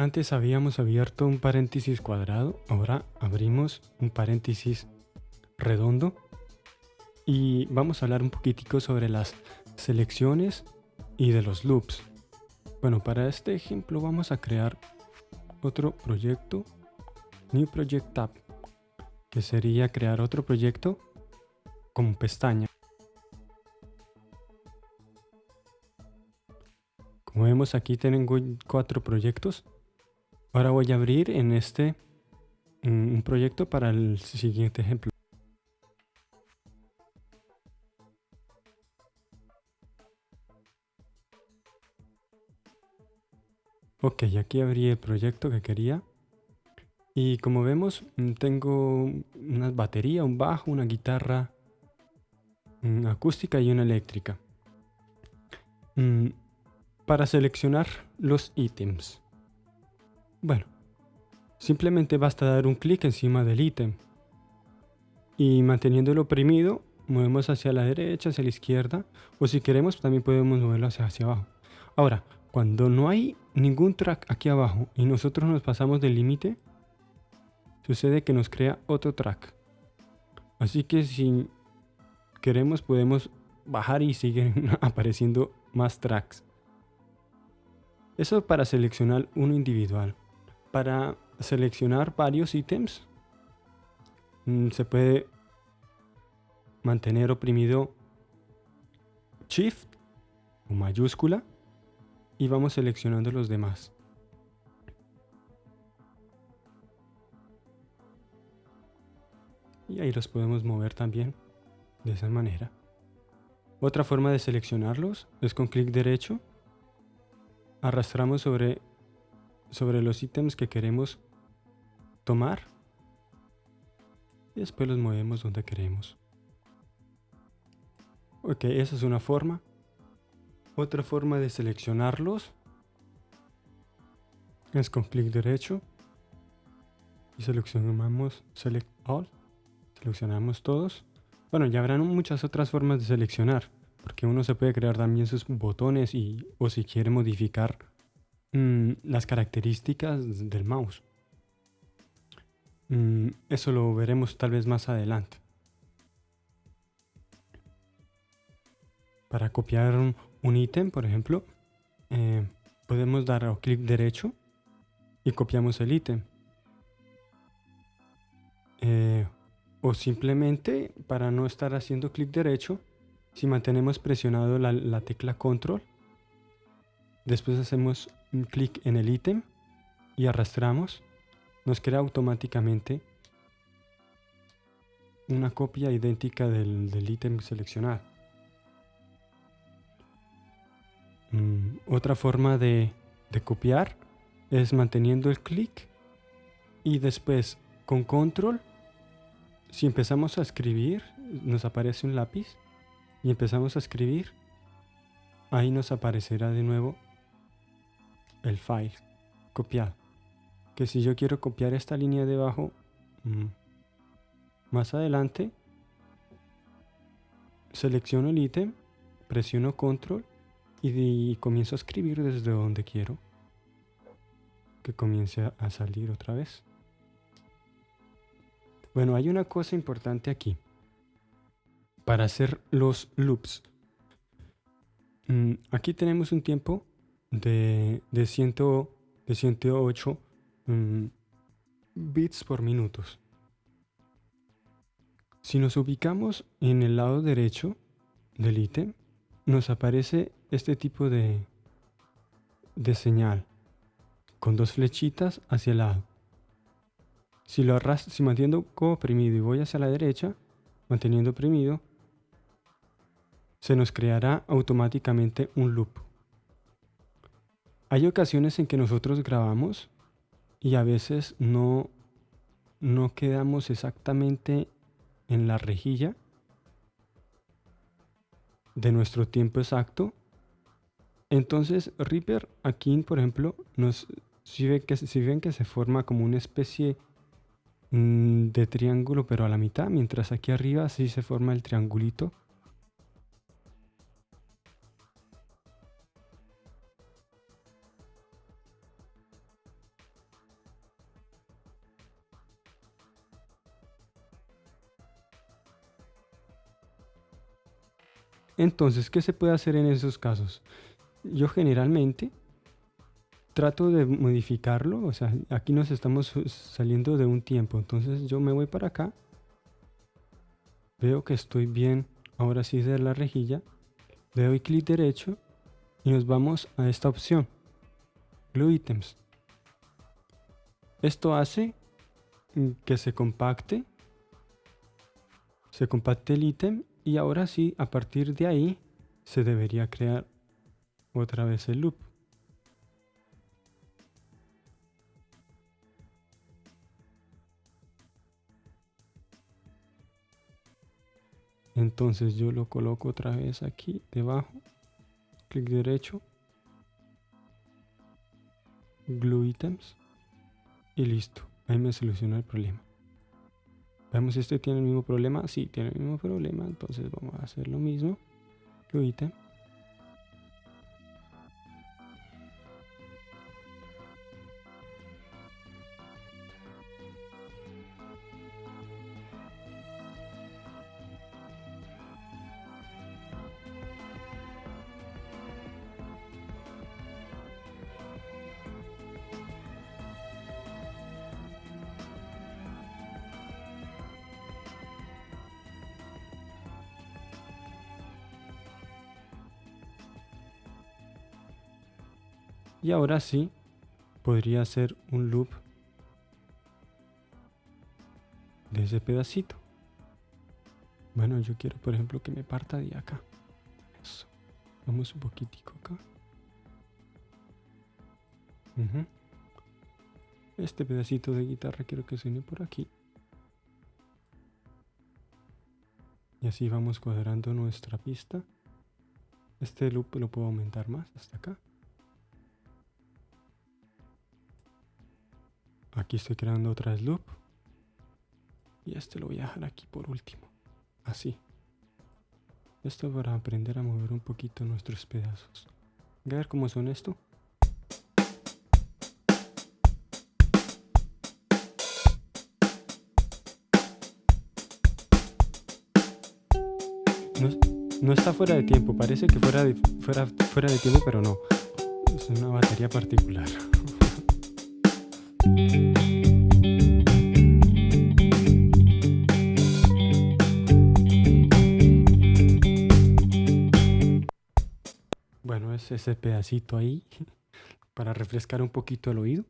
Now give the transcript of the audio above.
Antes habíamos abierto un paréntesis cuadrado, ahora abrimos un paréntesis redondo y vamos a hablar un poquitico sobre las selecciones y de los loops. Bueno, para este ejemplo vamos a crear otro proyecto, New Project Tab, que sería crear otro proyecto con pestaña. Como vemos aquí tengo cuatro proyectos Ahora voy a abrir en este mm, un proyecto para el siguiente ejemplo. Ok, aquí abrí el proyecto que quería. Y como vemos, mm, tengo una batería, un bajo, una guitarra una acústica y una eléctrica. Mm, para seleccionar los ítems. Bueno, simplemente basta dar un clic encima del ítem y manteniéndolo oprimido movemos hacia la derecha, hacia la izquierda o si queremos también podemos moverlo hacia, abajo. Ahora, cuando no hay ningún track aquí abajo y nosotros nos pasamos del límite, sucede que nos crea otro track. Así que si queremos podemos bajar y siguen apareciendo más tracks. Eso para seleccionar uno individual para seleccionar varios ítems mm, se puede mantener oprimido Shift o mayúscula y vamos seleccionando los demás. Y ahí los podemos mover también de esa manera. Otra forma de seleccionarlos es con clic derecho. Arrastramos sobre sobre los ítems que queremos tomar y después los movemos donde queremos. Ok, esa es una forma. Otra forma de seleccionarlos es con clic derecho y seleccionamos Select All. Seleccionamos todos. Bueno, ya habrán muchas otras formas de seleccionar, porque uno se puede crear también sus botones y o si quiere modificar Mm, las características del mouse. Mm, eso lo veremos tal vez más adelante. Para copiar un ítem, por ejemplo, eh, podemos dar clic derecho y copiamos el ítem. Eh, o simplemente, para no estar haciendo clic derecho, si mantenemos presionado la, la tecla control, después hacemos un clic en el ítem y arrastramos, nos crea automáticamente una copia idéntica del, ítem seleccionado. Mm, otra forma de, de copiar es manteniendo el clic y después con control, si empezamos a escribir, nos aparece un lápiz y empezamos a escribir, ahí nos aparecerá de nuevo el file copiado. Que si yo quiero copiar esta línea de abajo, mm, más adelante, selecciono el ítem, presiono control y, comienzo a escribir desde donde quiero que comience a salir otra vez. Bueno, hay una cosa importante aquí. Para hacer los loops. Mm, aquí tenemos un tiempo de, de, ciento, de 108 mm, bits por minutos. Si nos ubicamos en el lado derecho del ítem, nos aparece este tipo de, de señal con dos flechitas hacia el lado. Si lo arrastro, si mantengo oprimido y voy hacia la derecha, manteniendo oprimido, se nos creará automáticamente un loop. Hay ocasiones en que nosotros grabamos y a veces no, no quedamos exactamente en la rejilla de nuestro tiempo exacto. Entonces Reaper aquí, por ejemplo, nos, si, ven que, si ven que se forma como una especie mm, de triángulo pero a la mitad, mientras aquí arriba sí se forma el triangulito Entonces, ¿qué se puede hacer en esos casos? Yo generalmente trato de modificarlo, o sea, aquí nos estamos saliendo de un tiempo, entonces yo me voy para acá, veo que estoy bien, ahora sí de la rejilla, le doy clic derecho y nos vamos a esta opción, Glue Items. Esto hace que se compacte, se compacte el ítem y ahora sí, a partir de ahí, se debería crear otra vez el loop. Entonces yo lo coloco otra vez aquí debajo, clic derecho, glue items y listo. Ahí me soluciona el problema. Veamos si este tiene el mismo problema. Sí, tiene el mismo problema. Entonces vamos a hacer lo mismo. Glue Y ahora sí, podría hacer un loop de ese pedacito. Bueno, yo quiero, por ejemplo, que me parta de acá. Eso. Vamos un poquitico acá. Este pedacito de guitarra quiero que suene por aquí. Y así vamos cuadrando nuestra pista. Este loop lo puedo aumentar más hasta acá. Aquí estoy creando otra loop. Y este lo voy a dejar aquí por último. Así. Esto para aprender a mover un poquito nuestros pedazos. A ver cómo son esto. No, está fuera de tiempo, parece que fuera fuera, fuera de tiempo, pero no. Es una batería particular. ese pedacito ahí para refrescar un poquito el oído.